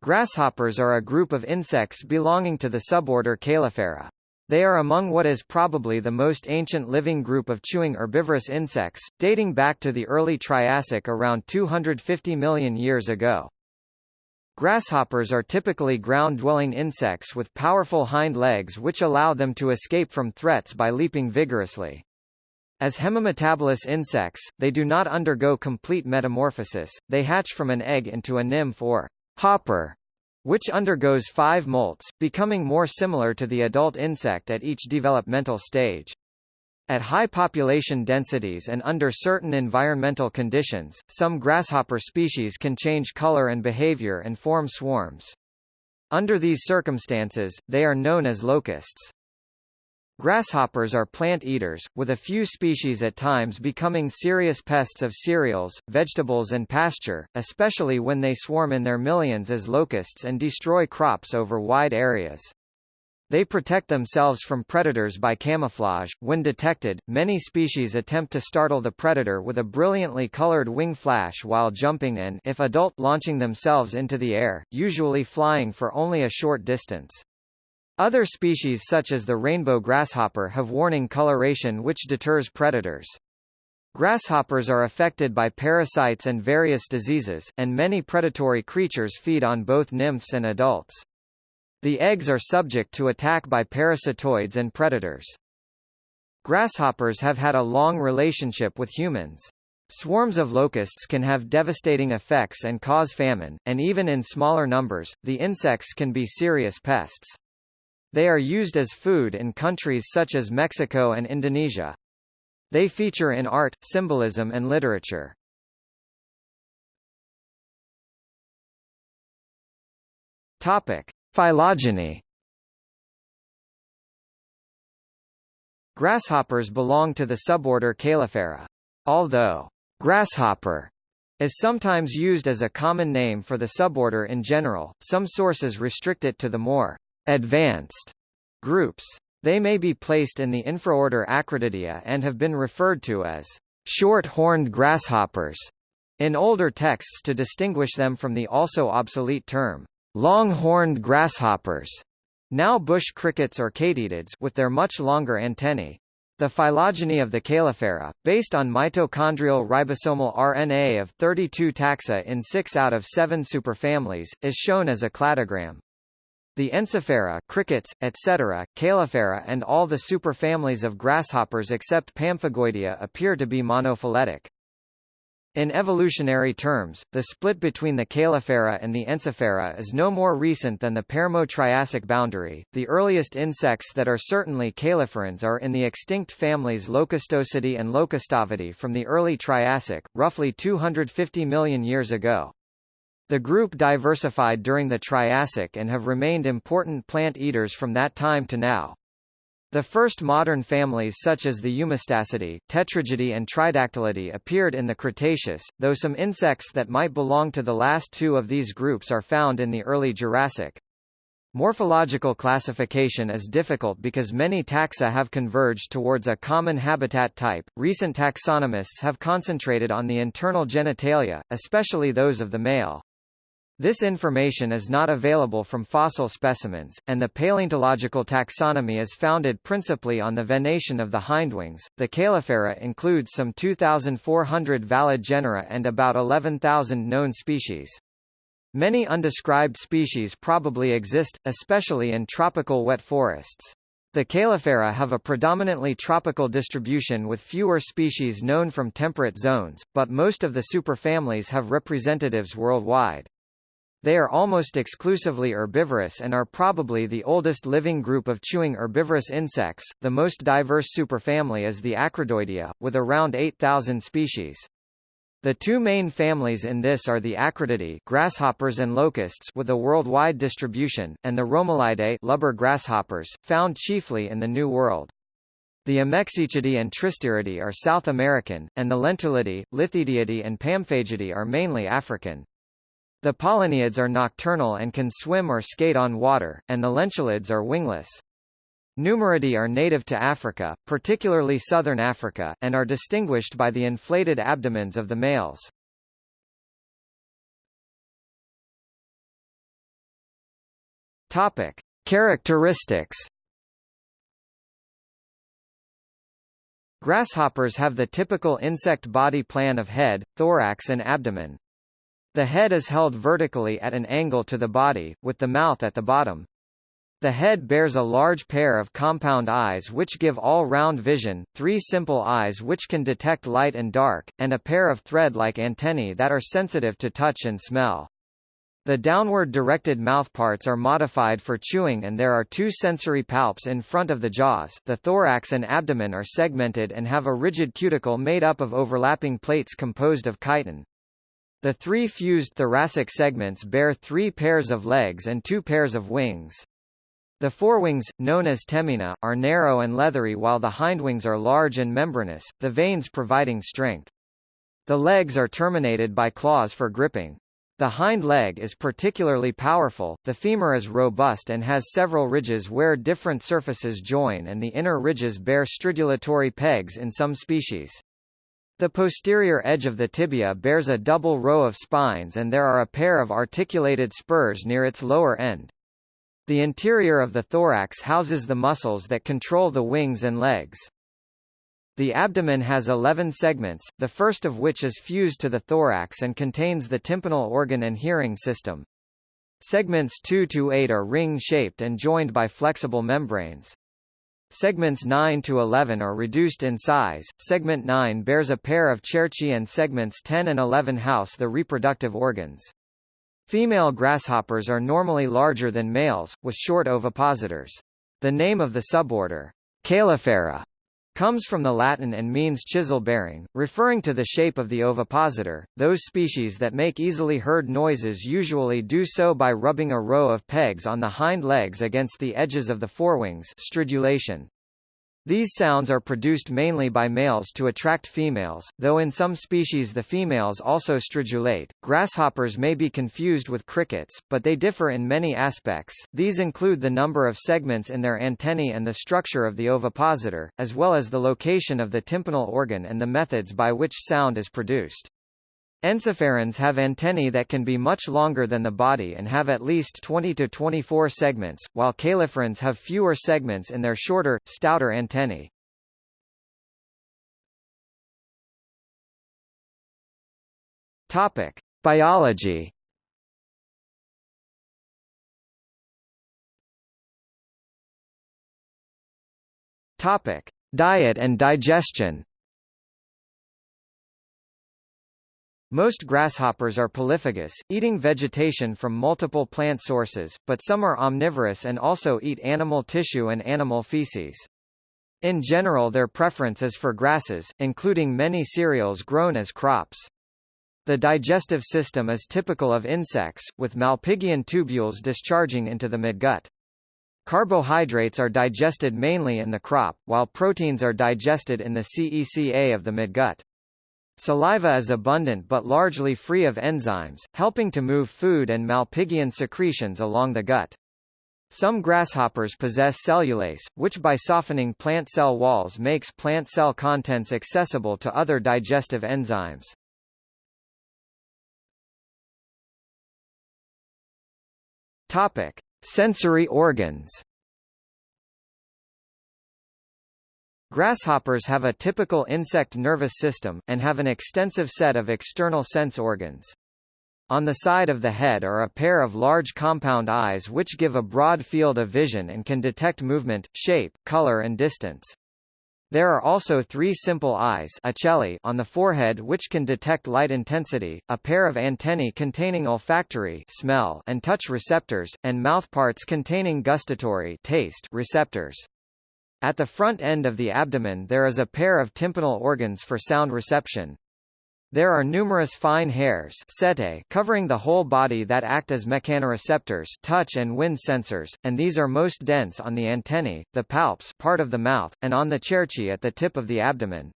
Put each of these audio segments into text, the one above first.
Grasshoppers are a group of insects belonging to the suborder Caelifera. They are among what is probably the most ancient living group of chewing herbivorous insects, dating back to the early Triassic around 250 million years ago. Grasshoppers are typically ground-dwelling insects with powerful hind legs which allow them to escape from threats by leaping vigorously. As hemimetabolous insects, they do not undergo complete metamorphosis, they hatch from an egg into a nymph or hopper, which undergoes five molts, becoming more similar to the adult insect at each developmental stage. At high population densities and under certain environmental conditions, some grasshopper species can change color and behavior and form swarms. Under these circumstances, they are known as locusts. Grasshoppers are plant eaters, with a few species at times becoming serious pests of cereals, vegetables and pasture, especially when they swarm in their millions as locusts and destroy crops over wide areas. They protect themselves from predators by camouflage. When detected, many species attempt to startle the predator with a brilliantly colored wing flash while jumping and if adult launching themselves into the air, usually flying for only a short distance. Other species such as the rainbow grasshopper have warning coloration which deters predators. Grasshoppers are affected by parasites and various diseases, and many predatory creatures feed on both nymphs and adults. The eggs are subject to attack by parasitoids and predators. Grasshoppers have had a long relationship with humans. Swarms of locusts can have devastating effects and cause famine, and even in smaller numbers, the insects can be serious pests. They are used as food in countries such as Mexico and Indonesia. They feature in art, symbolism and literature. Topic: Phylogeny. Grasshoppers belong to the suborder Caelifera. Although grasshopper is sometimes used as a common name for the suborder in general, some sources restrict it to the more advanced groups. They may be placed in the infraorder Acrididea and have been referred to as short-horned grasshoppers in older texts to distinguish them from the also obsolete term long-horned grasshoppers, now bush crickets or katydids with their much longer antennae. The phylogeny of the Caelifera, based on mitochondrial ribosomal RNA of 32 taxa in 6 out of 7 superfamilies, is shown as a cladogram. The Ensiphera crickets, etc., Caelifera and all the superfamilies of grasshoppers except Pamphagoidea appear to be monophyletic. In evolutionary terms, the split between the Caelifera and the Ensiphera is no more recent than the Permo-Triassic boundary. The earliest insects that are certainly caeliferans are in the extinct families Locustopsidae and Locustavidae from the early Triassic, roughly 250 million years ago. The group diversified during the Triassic and have remained important plant eaters from that time to now. The first modern families such as the Eumastacidae, Tetrigidae and Tridactylidae appeared in the Cretaceous, though some insects that might belong to the last two of these groups are found in the early Jurassic. Morphological classification is difficult because many taxa have converged towards a common habitat type. Recent taxonomists have concentrated on the internal genitalia, especially those of the male. This information is not available from fossil specimens, and the paleontological taxonomy is founded principally on the venation of the hindwings. The Caelifera includes some 2,400 valid genera and about 11,000 known species. Many undescribed species probably exist, especially in tropical wet forests. The Caelifera have a predominantly tropical distribution with fewer species known from temperate zones, but most of the superfamilies have representatives worldwide. They are almost exclusively herbivorous and are probably the oldest living group of chewing herbivorous insects. The most diverse superfamily is the Acridoidea, with around 8,000 species. The two main families in this are the Acrididae grasshoppers and locusts with a worldwide distribution, and the Romaleidae lubber grasshoppers, found chiefly in the New World. The Ommexechidae and Tristiridae are South American, and the Lentulidae, Lithidiidae and Pamphagidae are mainly African. The pauliniids are nocturnal and can swim or skate on water, and the lentulids are wingless. Pneumoridae are native to Africa, particularly southern Africa, and are distinguished by the inflated abdomens of the males. Topic: Characteristics. Grasshoppers have the typical insect body plan of head, thorax and abdomen. The head is held vertically at an angle to the body, with the mouth at the bottom. The head bears a large pair of compound eyes which give all-round vision, three simple eyes which can detect light and dark, and a pair of thread-like antennae that are sensitive to touch and smell. The downward directed mouthparts are modified for chewing and there are two sensory palps in front of the jaws. The thorax and abdomen are segmented and have a rigid cuticle made up of overlapping plates composed of chitin. The three fused thoracic segments bear three pairs of legs and two pairs of wings. The forewings, known as tegmina, are narrow and leathery while the hindwings are large and membranous, the veins providing strength. The legs are terminated by claws for gripping. The hind leg is particularly powerful, the femur is robust and has several ridges where different surfaces join and the inner ridges bear stridulatory pegs in some species. The posterior edge of the tibia bears a double row of spines and there are a pair of articulated spurs near its lower end. The interior of the thorax houses the muscles that control the wings and legs. The abdomen has 11 segments, the first of which is fused to the thorax and contains the tympanal organ and hearing system. Segments 2 to 8 are ring-shaped and joined by flexible membranes. Segments 9 to 11 are reduced in size. Segment 9 bears a pair of cerci and segments 10 and 11 house the reproductive organs. Female grasshoppers are normally larger than males, with short ovipositors. The name of the suborder, Caelifera, comes from the Latin and means chisel-bearing, referring to the shape of the ovipositor. Those species that make easily heard noises usually do so by rubbing a row of pegs on the hind legs against the edges of the forewings stridulation. These sounds are produced mainly by males to attract females, though in some species the females also stridulate. Grasshoppers may be confused with crickets, but they differ in many aspects. These include the number of segments in their antennae and the structure of the ovipositor, as well as the location of the tympanal organ and the methods by which sound is produced. Encephalorhynchs have antennae that can be much longer than the body and have at least 20 to 24 segments, while caeliferans have fewer segments in their shorter, stouter antennae. Topic: Biology. Topic: Diet and digestion. Most grasshoppers are polyphagous, eating vegetation from multiple plant sources, but some are omnivorous and also eat animal tissue and animal feces. In general their preference is for grasses, including many cereals grown as crops. The digestive system is typical of insects, with malpighian tubules discharging into the midgut. Carbohydrates are digested mainly in the crop, while proteins are digested in the caeca of the midgut. Saliva is abundant but largely free of enzymes, helping to move food and malpighian secretions along the gut. Some grasshoppers possess cellulase, which by softening plant cell walls makes plant cell contents accessible to other digestive enzymes. Topic: Sensory organs. Grasshoppers have a typical insect nervous system, and have an extensive set of external sense organs. On the side of the head are a pair of large compound eyes which give a broad field of vision and can detect movement, shape, color and distance. There are also three simple eyes on the forehead which can detect light intensity, a pair of antennae containing olfactory smell and touch receptors, and mouthparts containing gustatory taste receptors. At the front end of the abdomen there is a pair of tympanal organs for sound reception. There are numerous fine hairs setae covering the whole body that act as mechanoreceptors touch and wind sensors, and these are most dense on the antennae, the palps part of the mouth, and on the cerci at the tip of the abdomen.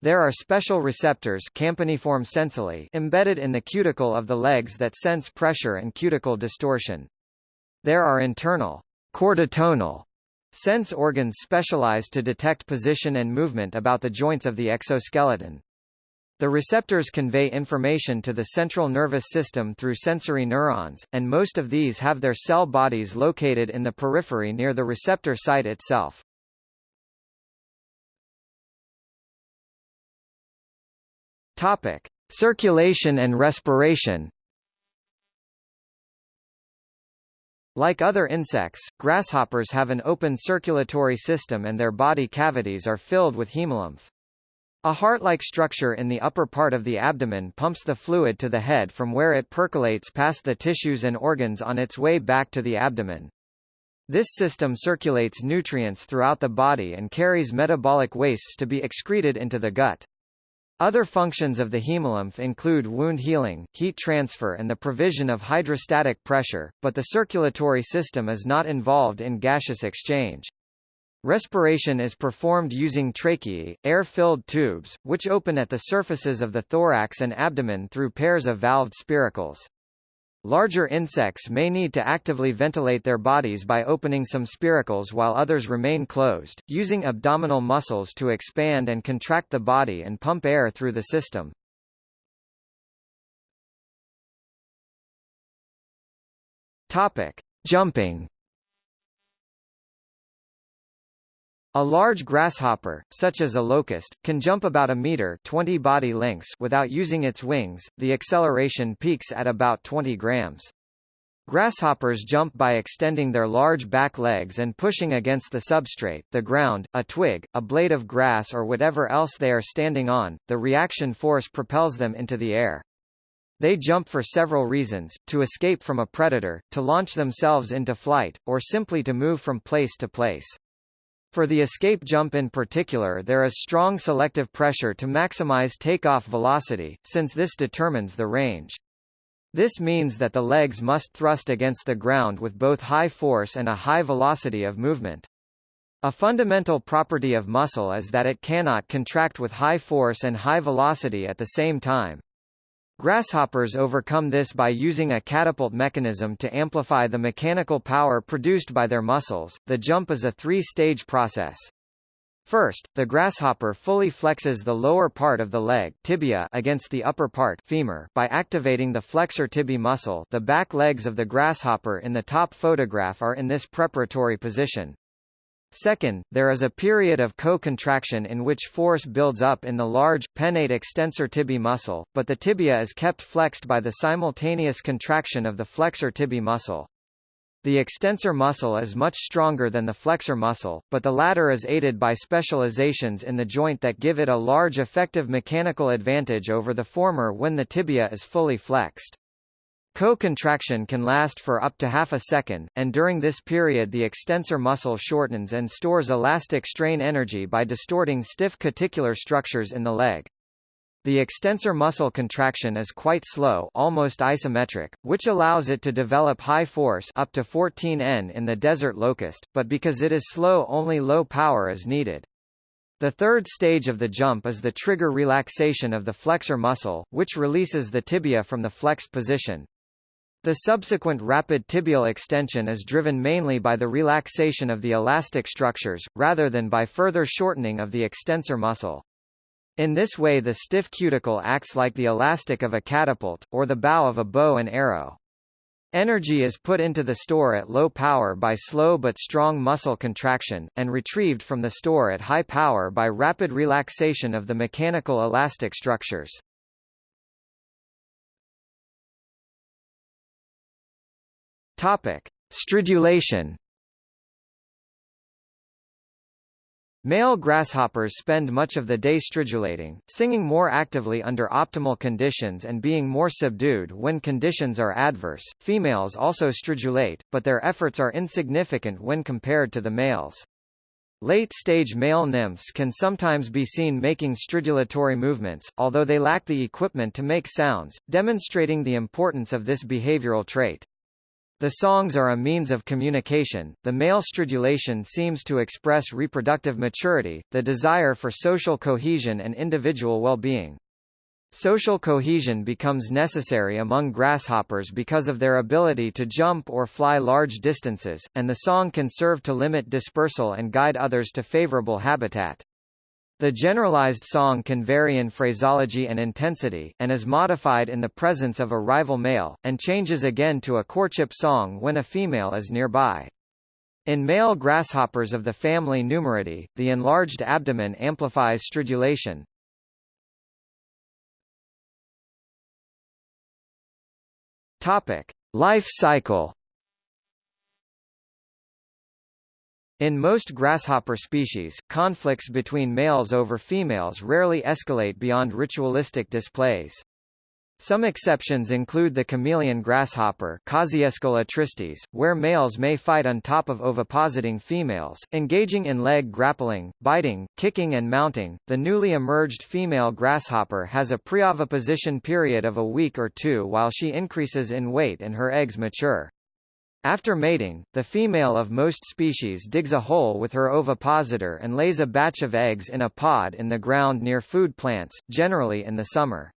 There are special receptors campaniform sensilla embedded in the cuticle of the legs that sense pressure and cuticle distortion. There are internal chordotonal Sense organs specialized to detect position and movement about the joints of the exoskeleton. The receptors convey information to the central nervous system through sensory neurons, and most of these have their cell bodies located in the periphery near the receptor site itself. Topic: Circulation and respiration. Like other insects, grasshoppers have an open circulatory system and their body cavities are filled with hemolymph. A heart-like structure in the upper part of the abdomen pumps the fluid to the head from where it percolates past the tissues and organs on its way back to the abdomen. This system circulates nutrients throughout the body and carries metabolic wastes to be excreted into the gut. Other functions of the hemolymph include wound healing, heat transfer and the provision of hydrostatic pressure, but the circulatory system is not involved in gaseous exchange. Respiration is performed using tracheae, air-filled tubes, which open at the surfaces of the thorax and abdomen through pairs of valved spiracles. Larger insects may need to actively ventilate their bodies by opening some spiracles while others remain closed, using abdominal muscles to expand and contract the body and pump air through the system. Topic: Jumping A large grasshopper, such as a locust, can jump about a meter 20 body lengths without using its wings. The acceleration peaks at about 20 grams. Grasshoppers jump by extending their large back legs and pushing against the substrate, the ground, a twig, a blade of grass or whatever else they are standing on. The reaction force propels them into the air. They jump for several reasons, to escape from a predator, to launch themselves into flight, or simply to move from place to place. For the escape jump in particular there is strong selective pressure to maximize takeoff velocity, since this determines the range. This means that the legs must thrust against the ground with both high force and a high velocity of movement. A fundamental property of muscle is that it cannot contract with high force and high velocity at the same time. Grasshoppers overcome this by using a catapult mechanism to amplify the mechanical power produced by their muscles. The jump is a three-stage process. First, the grasshopper fully flexes the lower part of the leg tibia against the upper part femur by activating the flexor tibiae muscle the back legs of the grasshopper in the top photograph are in this preparatory position. Second, there is a period of co-contraction in which force builds up in the large, pennate extensor tibiae muscle, but the tibia is kept flexed by the simultaneous contraction of the flexor tibiae muscle. The extensor muscle is much stronger than the flexor muscle, but the latter is aided by specializations in the joint that give it a large effective mechanical advantage over the former when the tibia is fully flexed. Co-contraction can last for up to half a second, and during this period the extensor muscle shortens and stores elastic strain energy by distorting stiff cuticular structures in the leg. The extensor muscle contraction is quite slow almost isometric, which allows it to develop high force up to 14 N in the desert locust, but because it is slow only low power is needed. The third stage of the jump is the trigger relaxation of the flexor muscle, which releases the tibia from the flexed position. The subsequent rapid tibial extension is driven mainly by the relaxation of the elastic structures, rather than by further shortening of the extensor muscle. In this way the stiff cuticle acts like the elastic of a catapult, or the bow of a bow and arrow. Energy is put into the store at low power by slow but strong muscle contraction, and retrieved from the store at high power by rapid relaxation of the mechanical elastic structures. Topic: Stridulation. Male grasshoppers spend much of the day stridulating, singing more actively under optimal conditions and being more subdued when conditions are adverse. Females also stridulate, but their efforts are insignificant when compared to the males. Late-stage male nymphs can sometimes be seen making stridulatory movements, although they lack the equipment to make sounds, demonstrating the importance of this behavioral trait. The songs are a means of communication. The male stridulation seems to express reproductive maturity, the desire for social cohesion and individual well-being. Social cohesion becomes necessary among grasshoppers because of their ability to jump or fly large distances, and the song can serve to limit dispersal and guide others to favorable habitat. The generalized song can vary in phraseology and intensity, and is modified in the presence of a rival male, and changes again to a courtship song when a female is nearby. In male grasshoppers of the family Pneumoridae, the enlarged abdomen amplifies stridulation. Topic: Life cycle In most grasshopper species, conflicts between males over females rarely escalate beyond ritualistic displays. Some exceptions include the chameleon grasshopper Kosciuscola where males may fight on top of ovipositing females, engaging in leg grappling, biting, kicking and mounting. The newly emerged female grasshopper has a preoviposition period of a week or two while she increases in weight and her eggs mature. After mating, the female of most species digs a hole with her ovipositor and lays a batch of eggs in a pod in the ground near food plants, generally in the summer.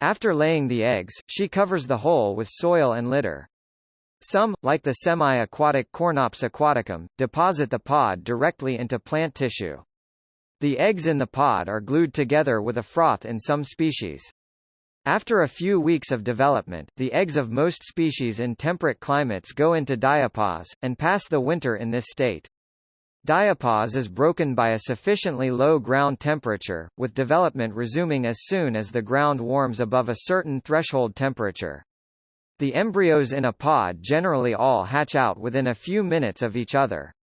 After laying the eggs, she covers the hole with soil and litter. Some, like the semi-aquatic Cornops aquaticum, deposit the pod directly into plant tissue. The eggs in the pod are glued together with a froth in some species. After a few weeks of development, the eggs of most species in temperate climates go into diapause, and pass the winter in this state. Diapause is broken by a sufficiently low ground temperature, with development resuming as soon as the ground warms above a certain threshold temperature. The embryos in a pod generally all hatch out within a few minutes of each other.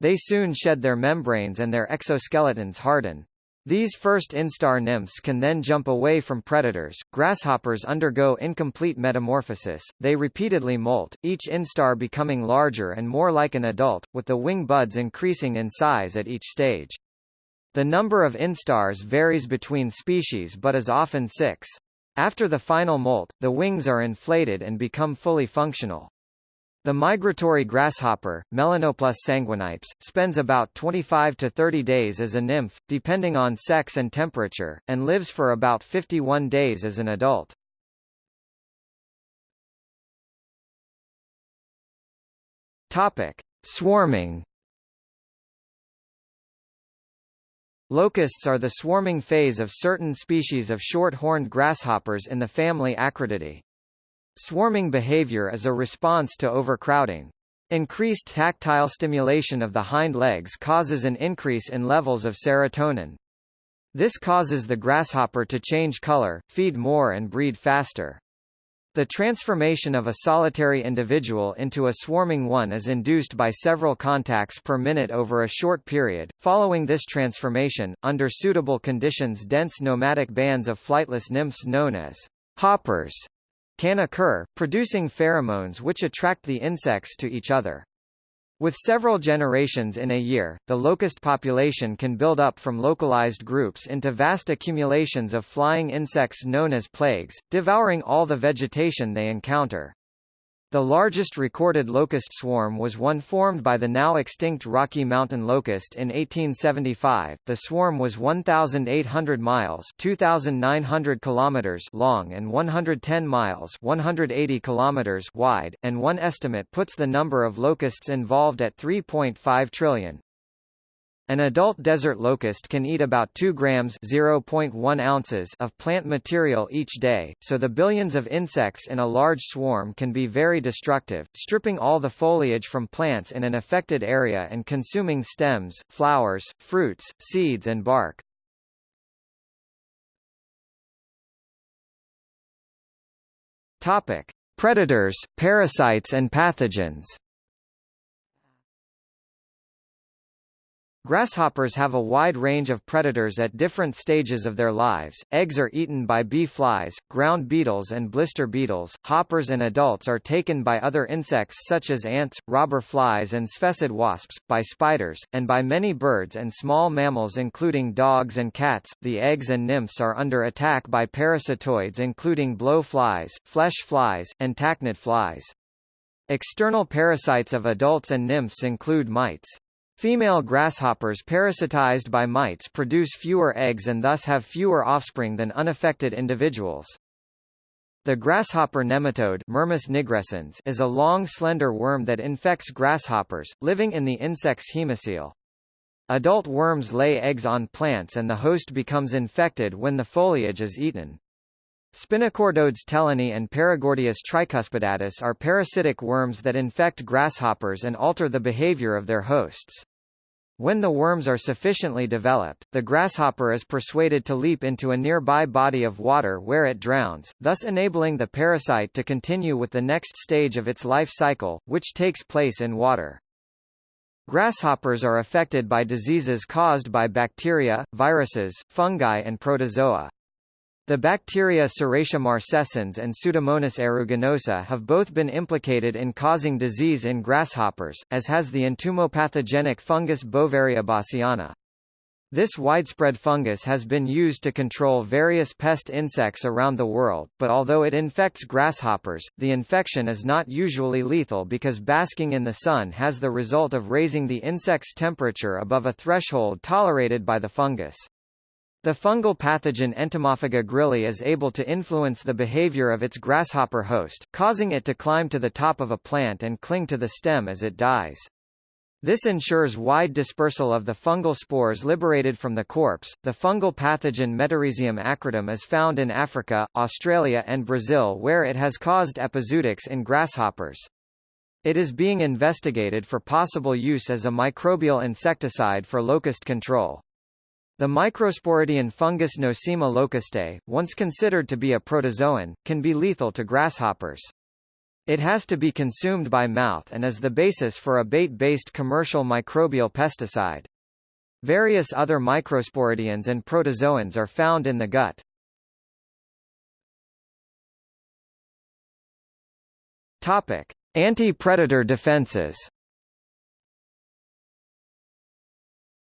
They soon shed their membranes and their exoskeletons harden. These first instar nymphs can then jump away from predators. Grasshoppers undergo incomplete metamorphosis, they repeatedly molt, each instar becoming larger and more like an adult, with the wing buds increasing in size at each stage. The number of instars varies between species but is often six. After the final molt, the wings are inflated and become fully functional. The migratory grasshopper, Melanoplus sanguinipes, spends about 25 to 30 days as a nymph, depending on sex and temperature, and lives for about 51 days as an adult. Topic: Swarming. Locusts are the swarming phase of certain species of short-horned grasshoppers in the family Acrididae. Swarming behavior is a response to overcrowding. Increased tactile stimulation of the hind legs causes an increase in levels of serotonin. This causes the grasshopper to change color, feed more and breed faster. The transformation of a solitary individual into a swarming one is induced by several contacts per minute over a short period. Following this transformation, under suitable conditions dense nomadic bands of flightless nymphs known as hoppers can occur, producing pheromones which attract the insects to each other. With several generations in a year, the locust population can build up from localized groups into vast accumulations of flying insects known as plagues, devouring all the vegetation they encounter. The largest recorded locust swarm was one formed by the now extinct Rocky Mountain locust in 1875. The swarm was 1,800 miles (2,900 kilometers) long and 110 miles (180 kilometers) wide, and one estimate puts the number of locusts involved at 3.5 trillion. An adult desert locust can eat about 2 grams (0.1 ounces) of plant material each day, so the billions of insects in a large swarm can be very destructive, stripping all the foliage from plants in an affected area and consuming stems, flowers, fruits, seeds and bark. Topic: Predators, parasites and pathogens. Grasshoppers have a wide range of predators at different stages of their lives. Eggs are eaten by bee flies, ground beetles and blister beetles. Hoppers and adults are taken by other insects such as ants, robber flies and sphecid wasps, by spiders, and by many birds and small mammals including dogs and cats. The eggs and nymphs are under attack by parasitoids including blowflies, flesh flies, and tachinid flies. External parasites of adults and nymphs include mites. Female grasshoppers parasitized by mites produce fewer eggs and thus have fewer offspring than unaffected individuals. The grasshopper nematode Mermis nigrescens is a long slender worm that infects grasshoppers, living in the insect's hemocoel. Adult worms lay eggs on plants and the host becomes infected when the foliage is eaten. Spinochordodes tellinii and Paragordius tricuspidatus are parasitic worms that infect grasshoppers and alter the behavior of their hosts. When the worms are sufficiently developed, the grasshopper is persuaded to leap into a nearby body of water where it drowns, thus enabling the parasite to continue with the next stage of its life cycle, which takes place in water. Grasshoppers are affected by diseases caused by bacteria, viruses, fungi and protozoa. The bacteria Serratia marcescens and Pseudomonas aeruginosa have both been implicated in causing disease in grasshoppers, as has the entomopathogenic fungus Beauveria bassiana. This widespread fungus has been used to control various pest insects around the world, but although it infects grasshoppers, the infection is not usually lethal because basking in the sun has the result of raising the insect's temperature above a threshold tolerated by the fungus. The fungal pathogen Entomophaga grilli is able to influence the behavior of its grasshopper host, causing it to climb to the top of a plant and cling to the stem as it dies. This ensures wide dispersal of the fungal spores liberated from the corpse. The fungal pathogen Metarhizium acridum is found in Africa, Australia and Brazil where it has caused epizootics in grasshoppers. It is being investigated for possible use as a microbial insecticide for locust control. The microsporidian fungus Nosema locustae, once considered to be a protozoan, can be lethal to grasshoppers. It has to be consumed by mouth and is the basis for a bait-based commercial microbial pesticide. Various other microsporidians and protozoans are found in the gut. Topic: Anti-predator defenses.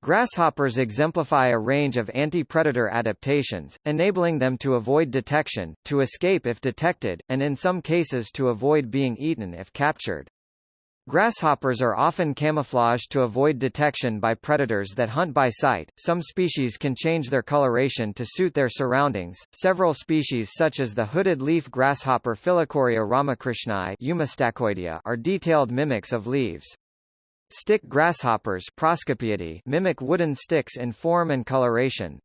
Grasshoppers exemplify a range of anti-predator adaptations, enabling them to avoid detection, to escape if detected, and in some cases to avoid being eaten if captured. Grasshoppers are often camouflaged to avoid detection by predators that hunt by sight. Some species can change their coloration to suit their surroundings. Several species such as the hooded leaf grasshopper Phyllochoreia ramakrishnai are detailed mimics of leaves. Stick grasshoppers mimic wooden sticks in form and coloration.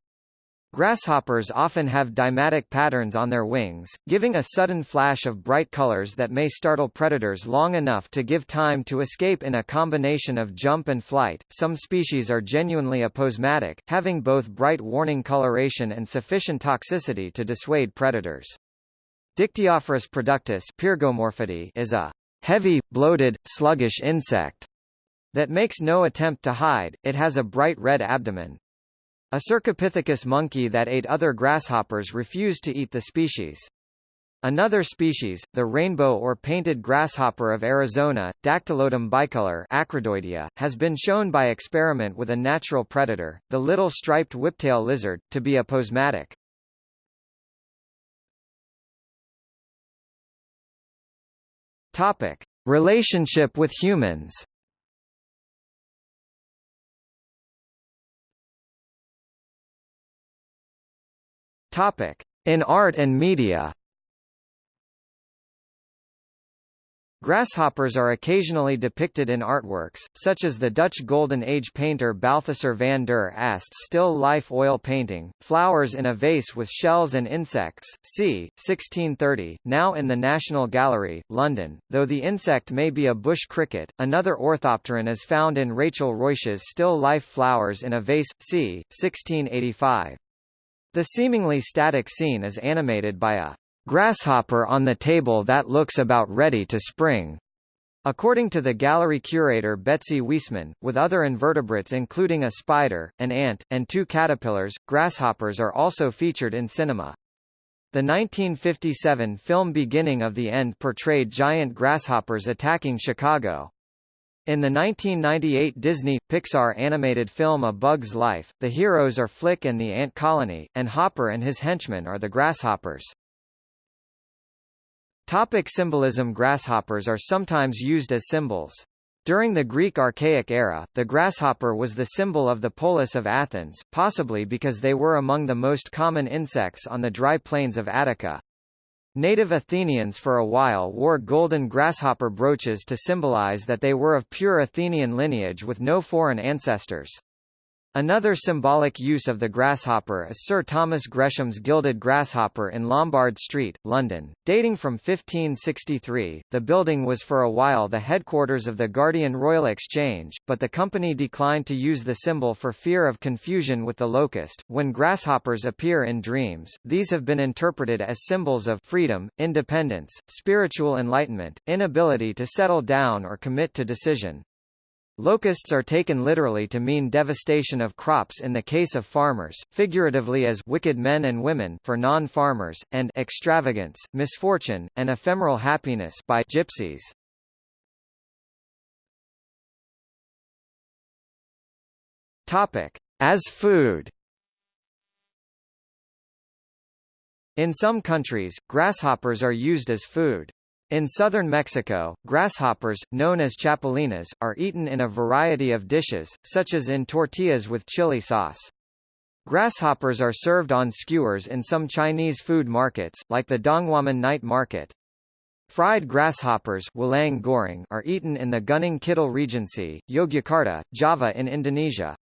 Grasshoppers often have deimatic patterns on their wings, giving a sudden flash of bright colors that may startle predators long enough to give time to escape in a combination of jump and flight. Some species are genuinely aposematic, having both bright warning coloration and sufficient toxicity to dissuade predators. Dictyophorus productus is a heavy, bloated, sluggish insect that makes no attempt to hide, it has a bright red abdomen. A Cercopithecus monkey that ate other grasshoppers refused to eat the species. Another species, the rainbow or painted grasshopper of Arizona, Dactylotum bicolor Acrodoidea, has been shown by experiment with a natural predator, the little striped whiptail lizard, to be aposematic. Topic: Relationship with humans. Topic: In art and media. Grasshoppers are occasionally depicted in artworks, such as the Dutch Golden Age painter Balthasar van der Ast still life oil painting, Flowers in a Vase with Shells and Insects, c. 1630, now in the National Gallery, London. Though the insect may be a bush cricket, another orthopteron is found in Rachel Ruysch's still life Flowers in a Vase, c. 1685. The seemingly static scene is animated by a grasshopper on the table that looks about ready to spring. According to the gallery curator Betsy Weissman, with other invertebrates including a spider, an ant, and two caterpillars, grasshoppers are also featured in cinema. The 1957 film Beginning of the End portrayed giant grasshoppers attacking Chicago. In the 1998 Disney-Pixar animated film A Bug's Life, the heroes are Flick and the Ant Colony, and Hopper and his henchmen are the grasshoppers. Topic symbolism Grasshoppers are sometimes used as symbols. During the Greek Archaic era, the grasshopper was the symbol of the polis of Athens, possibly because they were among the most common insects on the dry plains of Attica. Native Athenians for a while wore golden grasshopper brooches to symbolize that they were of pure Athenian lineage with no foreign ancestors. Another symbolic use of the grasshopper is Sir Thomas Gresham's gilded grasshopper in Lombard Street, London. Dating from 1563, the building was for a while the headquarters of the Guardian Royal Exchange, but the company declined to use the symbol for fear of confusion with the locust. When grasshoppers appear in dreams, these have been interpreted as symbols of freedom, independence, spiritual enlightenment, inability to settle down or commit to decision. Locusts are taken literally to mean devastation of crops in the case of farmers, figuratively as wicked men and women for non-farmers, and extravagance, misfortune, and ephemeral happiness by gypsies. Topic: As food. In some countries, grasshoppers are used as food. In southern Mexico, grasshoppers, known as chapulines, are eaten in a variety of dishes, such as in tortillas with chili sauce. Grasshoppers are served on skewers in some Chinese food markets, like the Donghuamen night market. Fried grasshoppers are eaten in the Gunung Kidul Regency, Yogyakarta, Java in Indonesia.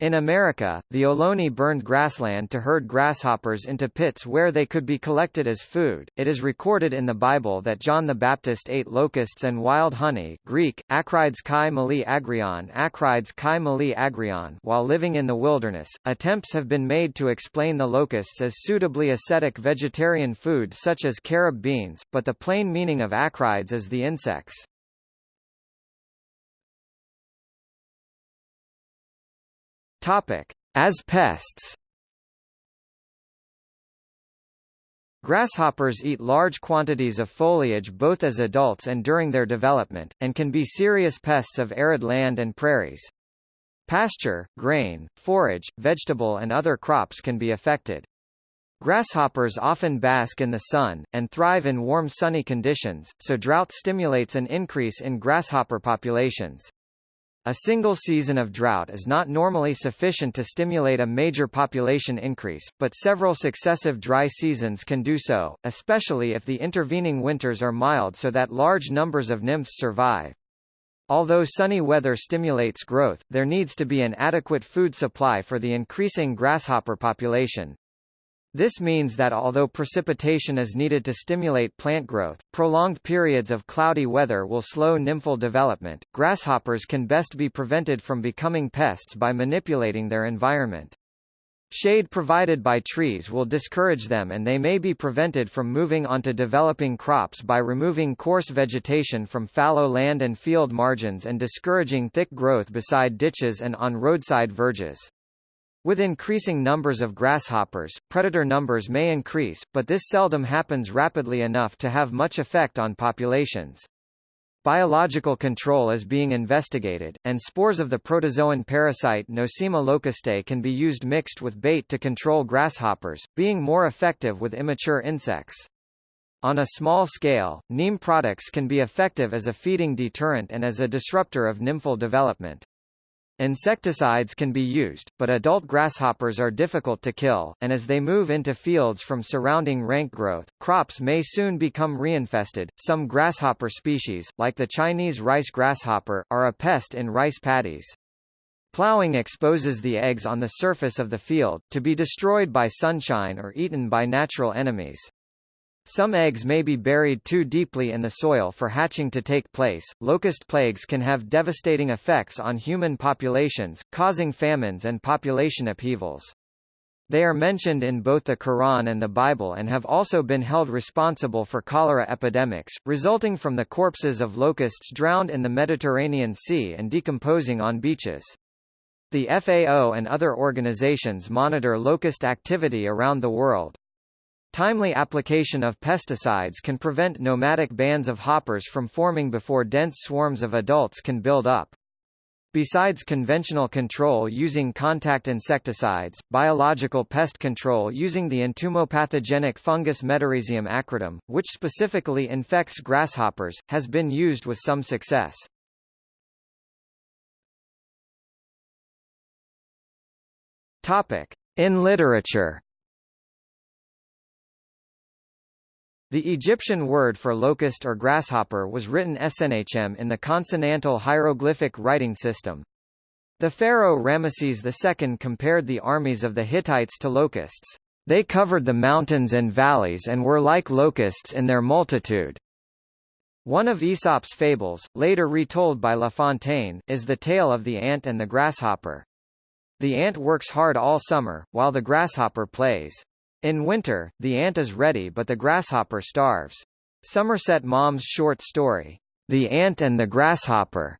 In America, the Ohlone burned grassland to herd grasshoppers into pits where they could be collected as food. It is recorded in the Bible that John the Baptist ate locusts and wild honey Greek, akrides kai mali agrion akrides kai mali agrion while living in the wilderness. Attempts have been made to explain the locusts as suitably ascetic vegetarian food such as carob beans, but the plain meaning of akrides is the insects. Topic: As pests. Grasshoppers eat large quantities of foliage both as adults and during their development, and can be serious pests of arid land and prairies. Pasture, grain, forage, vegetable and other crops can be affected. Grasshoppers often bask in the sun, and thrive in warm sunny conditions, so drought stimulates an increase in grasshopper populations. A single season of drought is not normally sufficient to stimulate a major population increase, but several successive dry seasons can do so, especially if the intervening winters are mild so that large numbers of nymphs survive. Although sunny weather stimulates growth, there needs to be an adequate food supply for the increasing grasshopper population. This means that although precipitation is needed to stimulate plant growth, prolonged periods of cloudy weather will slow nymphal development. Grasshoppers can best be prevented from becoming pests by manipulating their environment. Shade provided by trees will discourage them and they may be prevented from moving onto developing crops by removing coarse vegetation from fallow land and field margins and discouraging thick growth beside ditches and on roadside verges. With increasing numbers of grasshoppers, predator numbers may increase, but this seldom happens rapidly enough to have much effect on populations. Biological control is being investigated, and spores of the protozoan parasite Nosema locustae can be used mixed with bait to control grasshoppers, being more effective with immature insects. On a small scale, neem products can be effective as a feeding deterrent and as a disruptor of nymphal development. Insecticides can be used, but adult grasshoppers are difficult to kill, and as they move into fields from surrounding rank growth, crops may soon become reinfested. Some grasshopper species, like the Chinese rice grasshopper, are a pest in rice paddies. Plowing exposes the eggs on the surface of the field, to be destroyed by sunshine or eaten by natural enemies. Some eggs may be buried too deeply in the soil for hatching to take place. Locust plagues can have devastating effects on human populations, causing famines and population upheavals. They are mentioned in both the Quran and the Bible and have also been held responsible for cholera epidemics, resulting from the corpses of locusts drowned in the Mediterranean Sea and decomposing on beaches. The FAO and other organizations monitor locust activity around the world. Timely application of pesticides can prevent nomadic bands of hoppers from forming before dense swarms of adults can build up. Besides conventional control using contact insecticides, biological pest control using the entomopathogenic fungus Metarhizium acridum, which specifically infects grasshoppers, has been used with some success. Topic. In literature The Egyptian word for locust or grasshopper was written snhm in the consonantal hieroglyphic writing system. The pharaoh Ramesses II compared the armies of the Hittites to locusts. They covered the mountains and valleys and were like locusts in their multitude. One of Aesop's fables, later retold by La Fontaine, is the tale of the ant and the grasshopper. The ant works hard all summer, while the grasshopper plays. In winter, the ant is ready but the grasshopper starves. Somerset Maugham's short story, The Ant and the Grasshopper,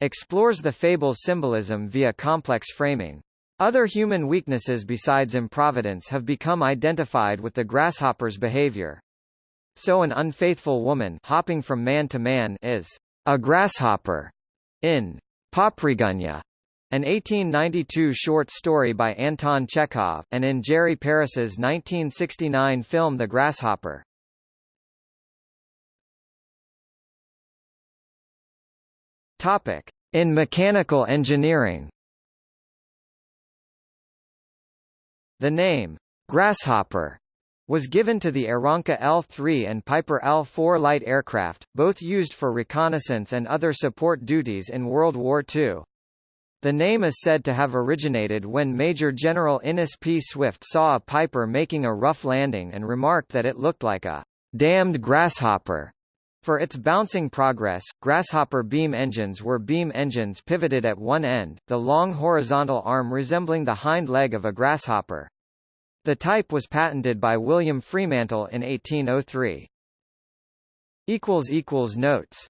explores the fable's symbolism via complex framing. Other human weaknesses besides improvidence have become identified with the grasshopper's behavior. So an unfaithful woman hopping from man to man is a grasshopper in Poprigunya, an 1892 short story by Anton Chekhov, and in Jerry Paris's 1969 film The Grasshopper. Topic: In mechanical engineering. The name grasshopper was given to the Aeronca L-3 and Piper L-4 light aircraft, both used for reconnaissance and other support duties in World War II. The name is said to have originated when Major General Innes P. Swift saw a Piper making a rough landing and remarked that it looked like a damned grasshopper. For its bouncing progress, grasshopper beam engines were beam engines pivoted at one end, the long horizontal arm resembling the hind leg of a grasshopper. The type was patented by William Fremantle in 1803. Notes